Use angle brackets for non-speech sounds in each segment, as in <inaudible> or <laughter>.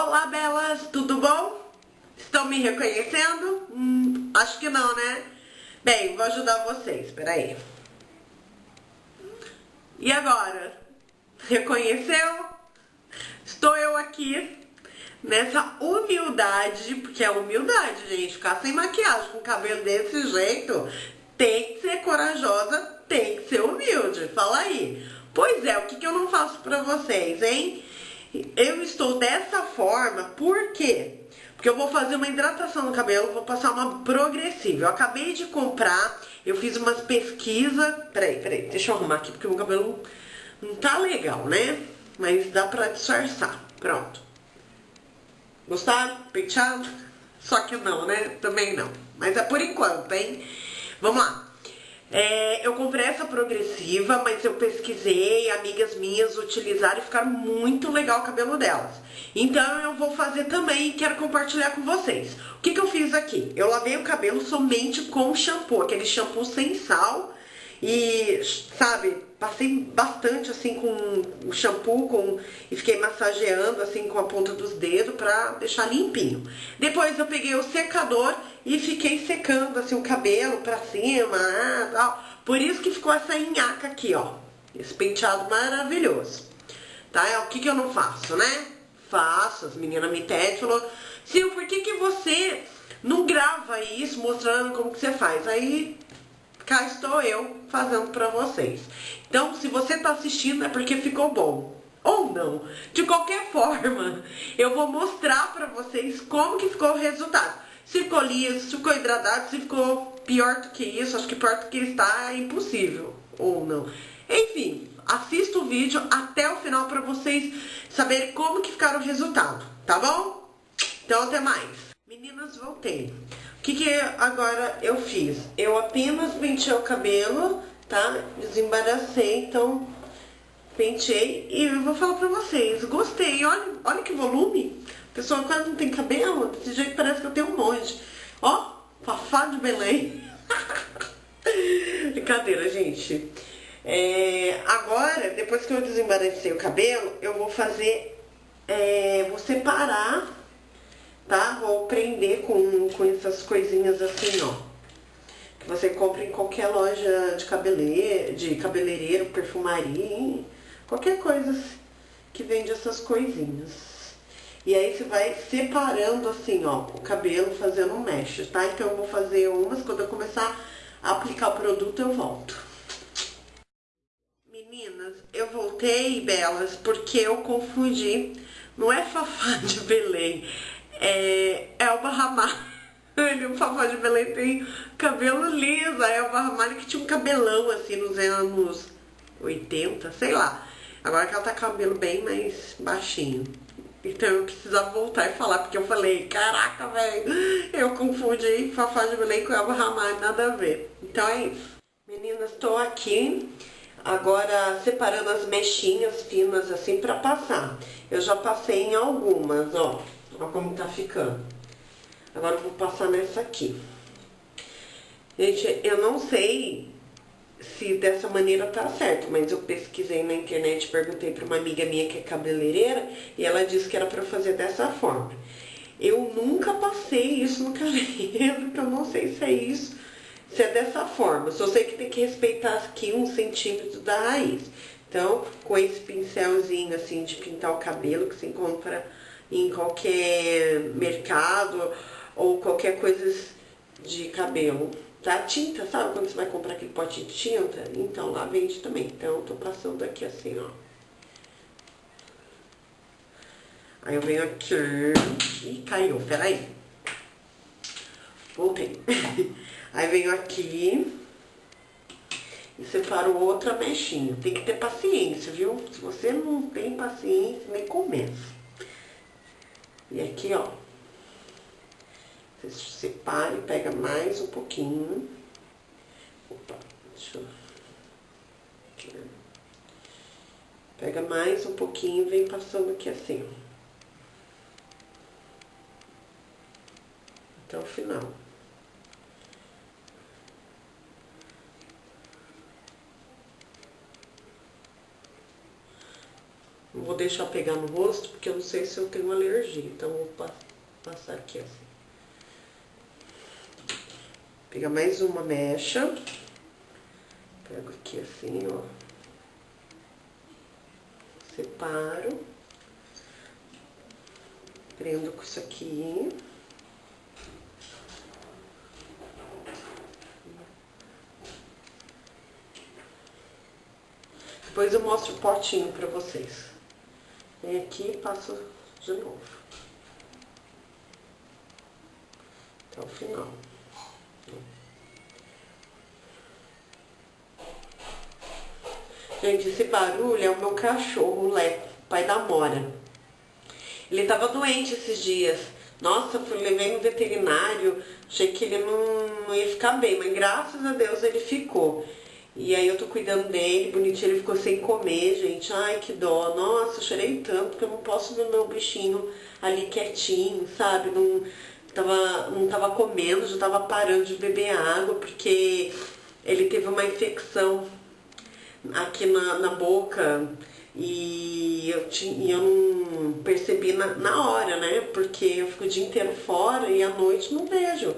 Olá, belas, tudo bom? Estão me reconhecendo? Hum, acho que não, né? Bem, vou ajudar vocês, peraí. E agora? Reconheceu? Estou eu aqui nessa humildade, porque é humildade, gente, ficar sem maquiagem com cabelo desse jeito, tem que ser corajosa, tem que ser humilde, fala aí. Pois é, o que, que eu não faço pra vocês, hein? Eu estou dessa forma, por quê? Porque eu vou fazer uma hidratação no cabelo, vou passar uma progressiva. Eu acabei de comprar, eu fiz umas pesquisas. Peraí, peraí, deixa eu arrumar aqui, porque meu cabelo não tá legal, né? Mas dá pra disfarçar. Pronto. Gostaram? Penteado? Só que não, né? Também não. Mas é por enquanto, hein? Vamos lá. É, eu comprei essa progressiva, mas eu pesquisei, amigas minhas utilizaram e ficaram muito legal o cabelo delas. Então eu vou fazer também e quero compartilhar com vocês. O que, que eu fiz aqui? Eu lavei o cabelo somente com shampoo, aquele shampoo sem sal e, sabe, passei bastante assim com o shampoo com, e fiquei massageando assim com a ponta dos dedos pra deixar limpinho. Depois eu peguei o secador e fiquei secando assim o cabelo pra cima, ah, tal. Por isso que ficou essa nhaca aqui, ó. Esse penteado maravilhoso. Tá? É o que que eu não faço, né? Faço, as meninas me pedem, falou, Sil, por que que você não grava isso mostrando como que você faz? Aí cá estou eu fazendo pra vocês. Então, se você tá assistindo é porque ficou bom. Ou não. De qualquer <laughs> forma, eu vou mostrar pra vocês como que ficou o resultado. Se ficou liso, se ficou hidratado, se ficou pior do que isso, acho que pior do que está é impossível. Ou não. Enfim, assista o vídeo até o final pra vocês saberem como que ficaram o resultado, tá bom? Então, até mais. Meninas, voltei. Que, que agora eu fiz? Eu apenas penteei o cabelo, tá? Desembaracei, então penteei e eu vou falar pra vocês. Gostei, olha, olha que volume. A pessoa quase não tem cabelo, desse jeito parece que eu tenho um monte. Ó, Fafá de Belém. <laughs> Brincadeira, gente. É, agora, depois que eu desembaracei o cabelo, eu vou fazer, é, vou separar tá? Vou prender com, com essas coisinhas assim, ó. Que você compra em qualquer loja de cabeleireiro, de cabeleireiro, perfumaria, qualquer coisa que vende essas coisinhas. E aí você vai separando assim, ó, o cabelo, fazendo um mesh, tá? Então eu vou fazer umas, quando eu começar a aplicar o produto eu volto. Meninas, eu voltei, belas, porque eu confundi. Não é <laughs> Fafá de Belém, é Elba Ramalho, o Fafá de Belém tem cabelo liso. A Elba Ramalho que tinha um cabelão assim nos anos 80, sei lá. Agora que ela tá com cabelo bem mais baixinho. Então eu precisava voltar e falar, porque eu falei, caraca, velho, eu confundi Fafá de Belém com Elba Ramalho, nada a ver. Então é isso. Meninas, tô aqui agora separando as mechinhas finas assim pra passar. Eu já passei em algumas, ó. Olha como tá ficando. Agora eu vou passar nessa aqui. Gente, eu não sei se dessa maneira tá certo, mas eu pesquisei na internet, perguntei pra uma amiga minha que é cabeleireira e ela disse que era pra fazer dessa forma. Eu nunca passei isso no cabelo, então não sei se é isso, se é dessa forma. Só sei que tem que respeitar aqui um centímetro da raiz. Então, com esse pincelzinho assim de pintar o cabelo que se encontra em qualquer mercado ou qualquer coisa de cabelo. Tá? Tinta, sabe quando você vai comprar aquele pote de tinta? Então lá vende também. Então eu tô passando aqui assim, ó. Aí eu venho aqui. Ih, caiu, peraí. Voltei. <laughs> Aí venho aqui e separo outra mechinha. Tem que ter paciência, viu? Se você não tem paciência, nem começa. E aqui, ó, você separa e pega mais um pouquinho. Opa, deixa eu... Aqui, né? Pega mais um pouquinho e vem passando aqui assim, ó. Até o final. Vou deixar pegar no rosto, porque eu não sei se eu tenho alergia. Então, vou passar aqui assim. Pegar mais uma mecha. Pego aqui assim, ó. Separo. Prendo com isso aqui. Depois eu mostro o potinho pra vocês. Vem aqui e passo de novo. Até o final. Gente, esse barulho é o meu cachorro, o Leco, pai da Mora. Ele tava doente esses dias. Nossa, fui, levei no veterinário, achei que ele não, não ia ficar bem, mas graças a Deus ele ficou. E aí eu tô cuidando dele, bonitinho, ele ficou sem comer, gente. Ai, que dó. Nossa, chorei tanto porque eu não posso ver meu bichinho ali quietinho, sabe? Não tava, não tava comendo, já tava parando de beber água porque ele teve uma infecção aqui na, na boca e eu, tinha, eu não percebi na, na hora, né? Porque eu fico o dia inteiro fora e à noite não vejo.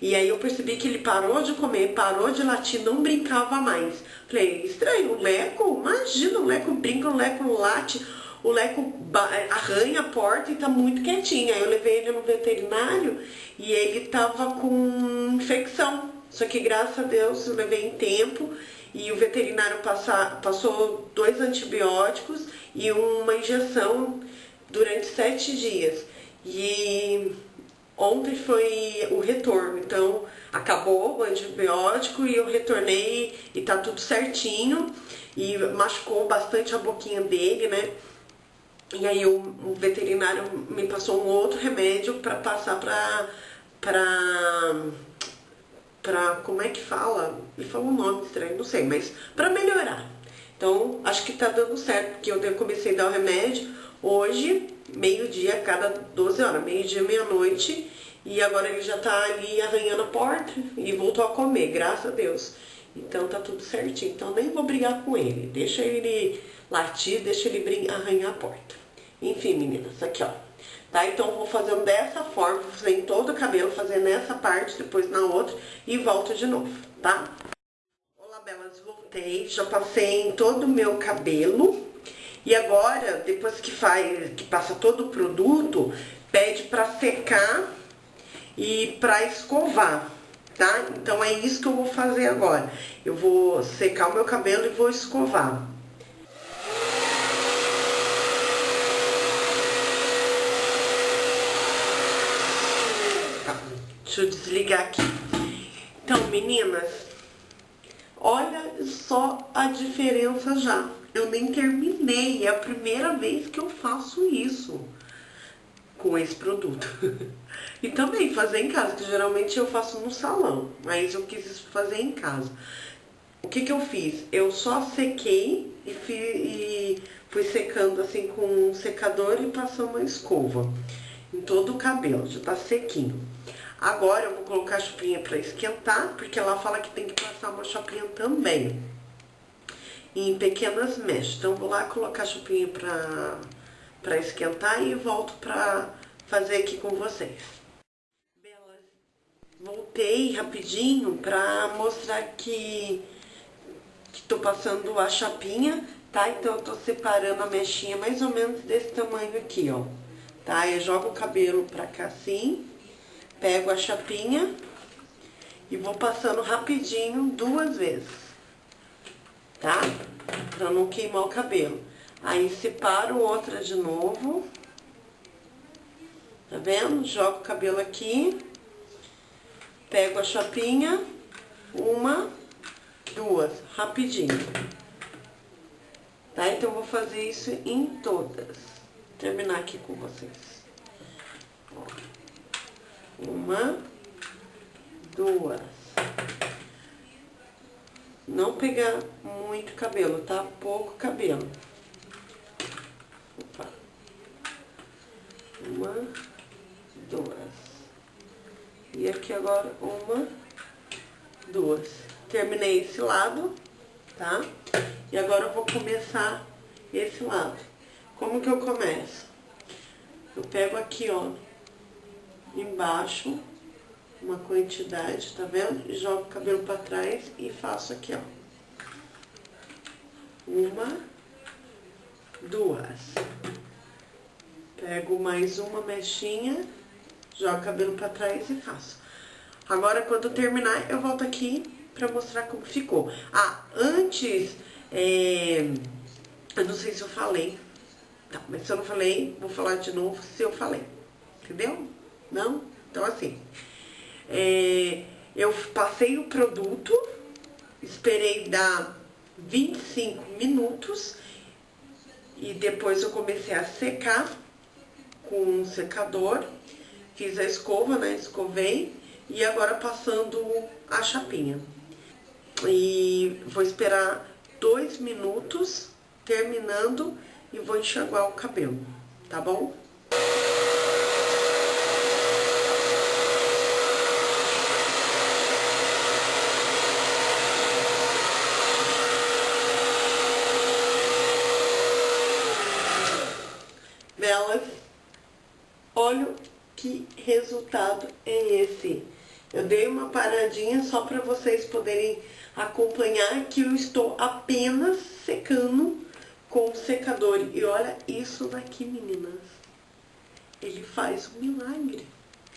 E aí eu percebi que ele parou de comer, parou de latir, não brincava mais. Falei, estranho, o Leco, imagina, o Leco brinca, o Leco late, o Leco arranha a porta e tá muito quietinho. Aí eu levei ele no veterinário e ele tava com infecção. Só que graças a Deus eu levei em tempo e o veterinário passa, passou dois antibióticos e uma injeção durante sete dias. E Ontem foi o retorno, então acabou o antibiótico e eu retornei e tá tudo certinho. E machucou bastante a boquinha dele, né? E aí o, veterinário me passou um outro remédio para passar pra, pra, pra, como é que fala? Ele falou um nome estranho, não sei, mas para melhorar. Então, acho que tá dando certo, porque eu comecei a dar o remédio hoje, meio-dia, cada 12 horas, meio-dia, meia-noite, e agora ele já tá ali arranhando a porta e voltou a comer, graças a Deus. Então tá tudo certinho, então nem vou brigar com ele, deixa ele latir, deixa ele arranhar a porta. Enfim, meninas, aqui ó. Tá? Então vou fazendo dessa forma, vou fazer em todo o cabelo, fazer nessa parte, depois na outra e volto de novo, tá? Olá, belas, voltei, já passei em todo o meu cabelo. E agora, depois que faz, que passa todo o produto, pede para secar e para escovar, tá? Então é isso que eu vou fazer agora. Eu vou secar o meu cabelo e vou escovar. Tá, deixa eu desligar aqui. Então, meninas, olha só a diferença já. Eu nem terminei, é a primeira vez que eu faço isso com esse produto. <laughs> e também fazer em casa, que geralmente eu faço no salão, mas eu quis fazer em casa. O que que eu fiz? Eu só sequei e, fui, e fui secando assim com um secador e passando uma escova em todo o cabelo, já tá sequinho. Agora eu vou colocar a chupinha para esquentar, porque ela fala que tem que passar uma chapinha também em pequenas mechas. Então, vou lá colocar a chupinha pra, pra esquentar e volto pra fazer aqui com vocês. Voltei rapidinho pra mostrar que, que tô passando a chapinha, tá? Então, eu tô separando a mechinha mais ou menos desse tamanho aqui, ó. Tá? Eu jogo o cabelo pra cá assim, pego a chapinha e vou passando rapidinho duas vezes tá? Pra não queimar o cabelo. Aí separo outra de novo. Tá vendo? Jogo o cabelo aqui. Pego a chapinha. Uma, duas, rapidinho. Tá? Então, eu vou fazer isso em todas. Vou terminar aqui com vocês. Uma, duas. Não pegar muito cabelo, tá? Pouco cabelo. Opa. Uma, duas. E aqui agora uma, duas. Terminei esse lado, tá? E agora eu vou começar esse lado. Como que eu começo? Eu pego aqui, ó, embaixo, uma quantidade, tá vendo? E jogo o cabelo pra trás e faço aqui, ó. Uma, duas. Pego mais uma mechinha, jogo o cabelo pra trás e faço. Agora, quando terminar, eu volto aqui pra mostrar como ficou. Ah, antes, é, eu não sei se eu falei, tá, mas se eu não falei, vou falar de novo se eu falei, entendeu? Não? Então, assim, é, eu passei o produto, esperei dar 25 minutos e depois eu comecei a secar com um secador, fiz a escova, né, escovei e agora passando a chapinha. E vou esperar dois minutos, terminando, e vou enxaguar o cabelo, tá bom? Belas, olha que resultado é esse. Eu dei uma paradinha só para vocês poderem acompanhar que eu estou apenas secando com o secador. E olha isso daqui, meninas. Ele faz um milagre.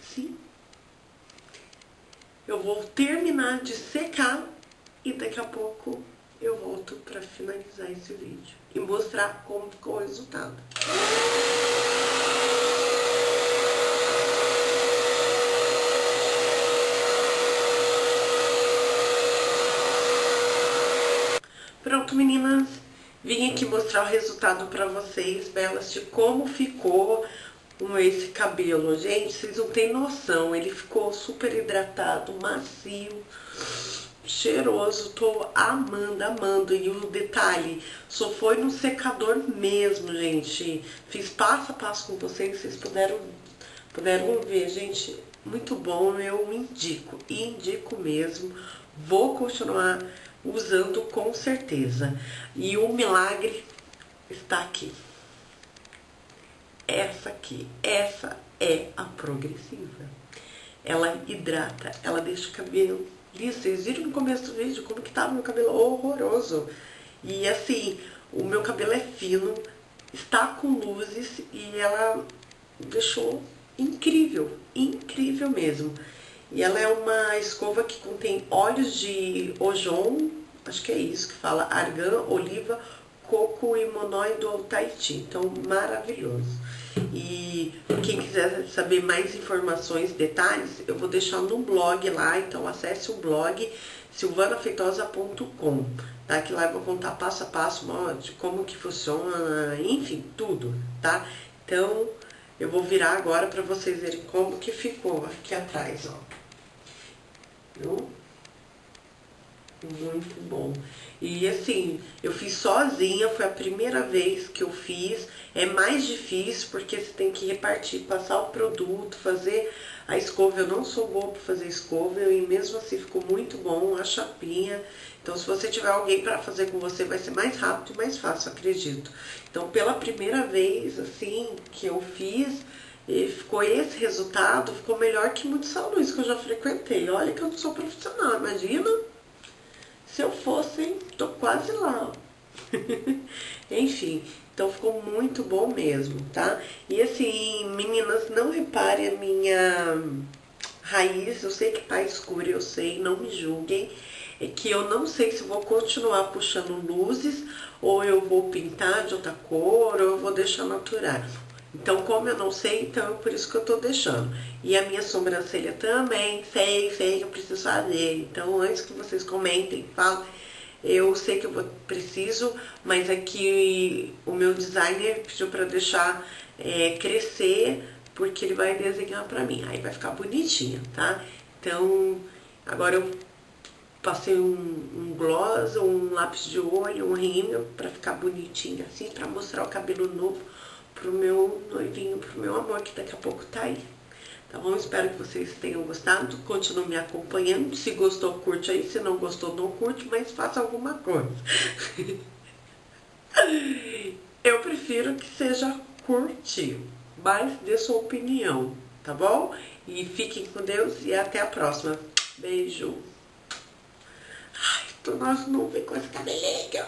Sim. Eu vou terminar de secar e daqui a pouco eu volto para finalizar esse vídeo e mostrar como ficou o resultado. Pronto, meninas. Vim aqui mostrar o resultado pra vocês, belas, de como ficou esse cabelo. Gente, vocês não têm noção. Ele ficou super hidratado, macio, cheiroso. Tô amando, amando. E o detalhe, só foi no secador mesmo, gente. Fiz passo a passo com vocês, vocês puderam, puderam ver, gente. Muito bom, eu indico, indico mesmo. Vou continuar usando com certeza. E o milagre está aqui. Essa aqui, essa é a progressiva. Ela hidrata, ela deixa o cabelo liso. Vocês viram no começo do vídeo como que tava meu cabelo horroroso. E assim, o meu cabelo é fino, está com luzes e ela deixou incrível, incrível mesmo. E ela é uma escova que contém óleos de ojon, acho que é isso que fala, argan, oliva, coco e monói do Tahiti. Então, maravilhoso. E quem quiser saber mais informações, detalhes, eu vou deixar no blog lá, então acesse o blog silvanafeitosa.com, tá? Que lá eu vou contar passo a passo de como que funciona, enfim, tudo, tá? Então, eu vou virar agora para vocês verem como que ficou aqui atrás, ó. Viu? Muito bom. E assim, eu fiz sozinha, foi a primeira vez que eu fiz. É mais difícil porque você tem que repartir, passar o produto, fazer a escova. Eu não sou boa para fazer escova e mesmo assim ficou muito bom a chapinha. Então, se você tiver alguém para fazer com você, vai ser mais rápido e mais fácil, acredito. Então, pela primeira vez, assim, que eu fiz, e ficou esse resultado, ficou melhor que muitos salões que eu já frequentei. Olha que eu não sou profissional, imagina se eu fosse, hein? Tô quase lá. <laughs> Enfim, então ficou muito bom mesmo, tá? E assim, meninas, não reparem a minha raiz, eu sei que tá escura, eu sei, não me julguem. É que eu não sei se vou continuar puxando luzes, ou eu vou pintar de outra cor, ou eu vou deixar natural. Então, como eu não sei, então é por isso que eu tô deixando. E a minha sobrancelha também, sei, sei que eu preciso fazer. Então, antes que vocês comentem, falem, eu sei que eu vou, preciso, mas aqui é o meu designer pediu para deixar é, crescer, porque ele vai desenhar pra mim. Aí vai ficar bonitinha, tá? Então, agora eu passei um, um gloss, um lápis de olho, um rímel, pra ficar bonitinha assim, pra mostrar o cabelo novo pro meu noivinho, pro meu amor, que daqui a pouco tá aí. Tá bom? Espero que vocês tenham gostado, continuem me acompanhando. Se gostou, curte aí. Se não gostou, não curte, mas faça alguma coisa. <laughs> Eu prefiro que seja curtinho, mas dê sua opinião, tá bom? E fiquem com Deus e até a próxima. Beijo. Ai, tô não vem com esse cabelinho.